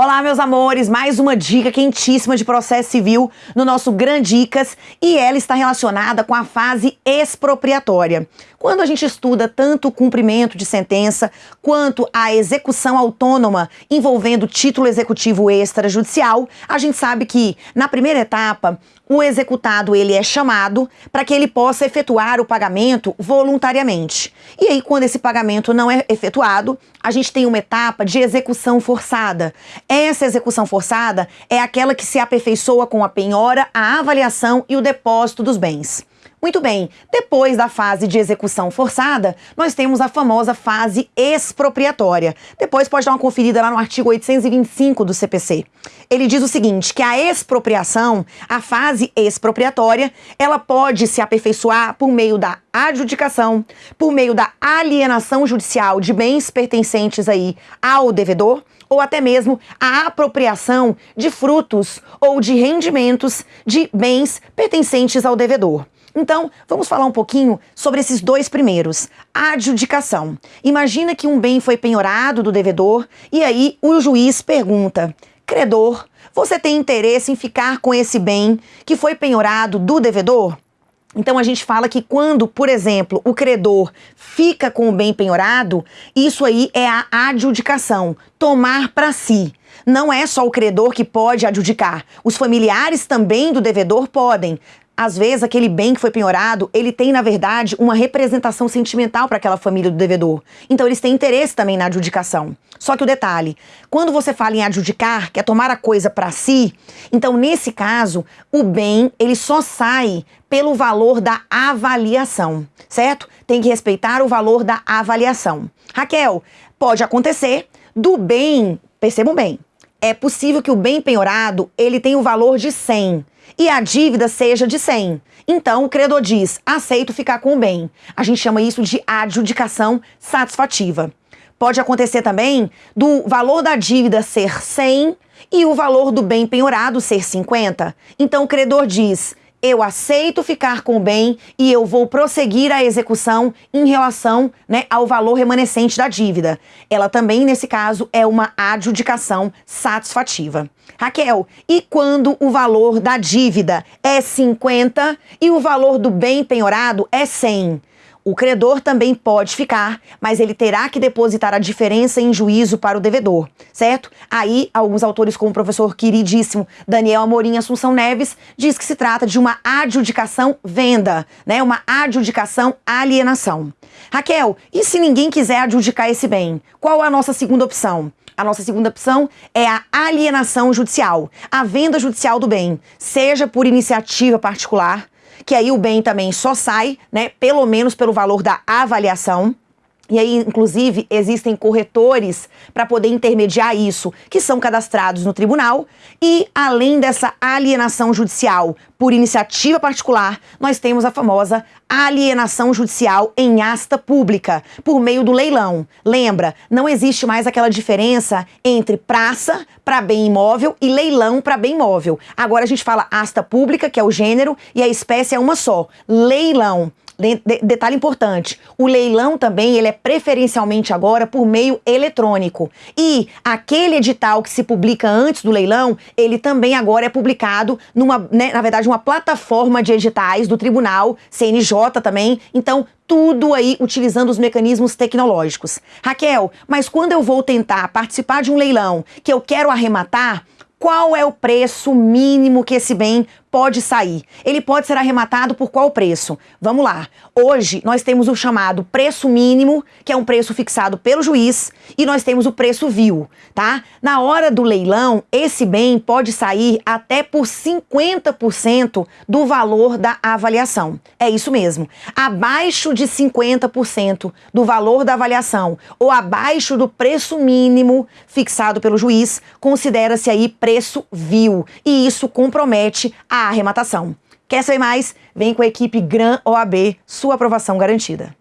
Olá, meus amores, mais uma dica quentíssima de processo civil no nosso Grand Dicas e ela está relacionada com a fase expropriatória. Quando a gente estuda tanto o cumprimento de sentença quanto a execução autônoma envolvendo título executivo extrajudicial, a gente sabe que na primeira etapa o executado ele é chamado para que ele possa efetuar o pagamento voluntariamente. E aí, quando esse pagamento não é efetuado, a gente tem uma etapa de execução forçada. Essa execução forçada é aquela que se aperfeiçoa com a penhora, a avaliação e o depósito dos bens. Muito bem, depois da fase de execução forçada, nós temos a famosa fase expropriatória. Depois pode dar uma conferida lá no artigo 825 do CPC. Ele diz o seguinte, que a expropriação, a fase expropriatória, ela pode se aperfeiçoar por meio da adjudicação, por meio da alienação judicial de bens pertencentes aí ao devedor, ou até mesmo a apropriação de frutos ou de rendimentos de bens pertencentes ao devedor. Então, vamos falar um pouquinho sobre esses dois primeiros. Adjudicação. Imagina que um bem foi penhorado do devedor e aí o juiz pergunta: credor, você tem interesse em ficar com esse bem que foi penhorado do devedor? Então a gente fala que quando, por exemplo, o credor fica com o bem penhorado, isso aí é a adjudicação, tomar para si. Não é só o credor que pode adjudicar, os familiares também do devedor podem às vezes aquele bem que foi penhorado, ele tem, na verdade, uma representação sentimental para aquela família do devedor. Então eles têm interesse também na adjudicação. Só que o detalhe, quando você fala em adjudicar, que é tomar a coisa para si, então nesse caso, o bem, ele só sai pelo valor da avaliação, certo? Tem que respeitar o valor da avaliação. Raquel, pode acontecer do bem, percebam bem, é possível que o bem penhorado, ele tenha o valor de 100 e a dívida seja de 100. Então, o credor diz, aceito ficar com o bem. A gente chama isso de adjudicação satisfativa. Pode acontecer também do valor da dívida ser 100 e o valor do bem penhorado ser 50. Então, o credor diz, eu aceito ficar com o bem e eu vou prosseguir a execução em relação né, ao valor remanescente da dívida. Ela também, nesse caso, é uma adjudicação satisfativa. Raquel, e quando o valor da dívida é 50 e o valor do bem penhorado é 100? O credor também pode ficar, mas ele terá que depositar a diferença em juízo para o devedor, certo? Aí, alguns autores, como o professor queridíssimo Daniel Amorim Assunção Neves, diz que se trata de uma adjudicação venda, né? Uma adjudicação alienação. Raquel, e se ninguém quiser adjudicar esse bem? Qual a nossa segunda opção? A nossa segunda opção é a alienação judicial, a venda judicial do bem, seja por iniciativa particular, que aí o bem também só sai, né, pelo menos pelo valor da avaliação, e aí, inclusive, existem corretores para poder intermediar isso, que são cadastrados no tribunal. E, além dessa alienação judicial por iniciativa particular, nós temos a famosa alienação judicial em asta pública, por meio do leilão. Lembra, não existe mais aquela diferença entre praça para bem imóvel e leilão para bem imóvel. Agora a gente fala asta pública, que é o gênero, e a espécie é uma só, leilão. De, de, detalhe importante, o leilão também ele é preferencialmente agora por meio eletrônico. E aquele edital que se publica antes do leilão, ele também agora é publicado numa, né, na verdade, uma plataforma de editais do tribunal, CNJ também. Então, tudo aí utilizando os mecanismos tecnológicos. Raquel, mas quando eu vou tentar participar de um leilão que eu quero arrematar, qual é o preço mínimo que esse bem pode sair? Ele pode ser arrematado por qual preço? Vamos lá. Hoje nós temos o chamado preço mínimo, que é um preço fixado pelo juiz, e nós temos o preço vil, tá? Na hora do leilão, esse bem pode sair até por 50% do valor da avaliação. É isso mesmo. Abaixo de 50% do valor da avaliação ou abaixo do preço mínimo fixado pelo juiz, considera-se aí preço vil, e isso compromete a arrematação. Quer saber mais? Vem com a equipe Gran OAB, sua aprovação garantida.